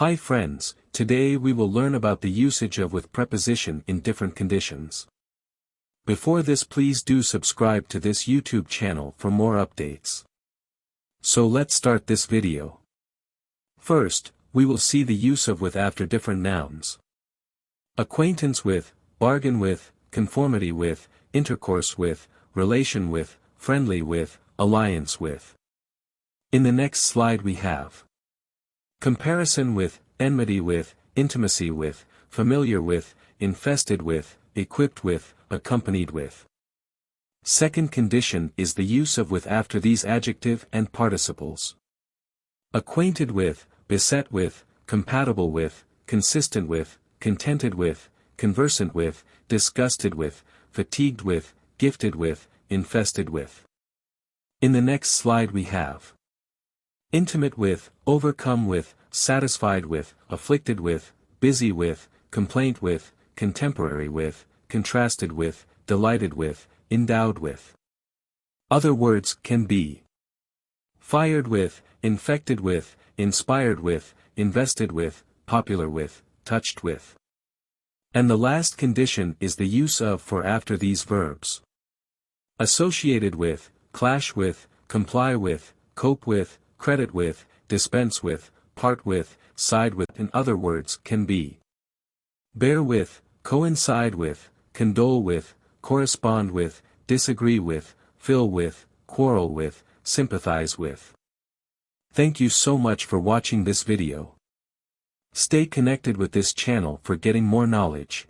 Hi friends, today we will learn about the usage of with preposition in different conditions. Before this please do subscribe to this YouTube channel for more updates. So let's start this video. First, we will see the use of with after different nouns. Acquaintance with, bargain with, conformity with, intercourse with, relation with, friendly with, alliance with. In the next slide we have comparison with, enmity with, intimacy with, familiar with, infested with, equipped with, accompanied with. Second condition is the use of with after these adjective and participles. Acquainted with, beset with, compatible with, consistent with, contented with, conversant with, disgusted with, fatigued with, gifted with, infested with. In the next slide we have intimate with, overcome with, satisfied with, afflicted with, busy with, complaint with, contemporary with, contrasted with, delighted with, endowed with. Other words can be fired with, infected with, inspired with, invested with, popular with, touched with. And the last condition is the use of for after these verbs. Associated with, clash with, comply with, cope with, credit with, dispense with, part with, side with in other words can be bear with, coincide with, condole with, correspond with, disagree with, fill with, quarrel with, sympathize with. Thank you so much for watching this video. Stay connected with this channel for getting more knowledge.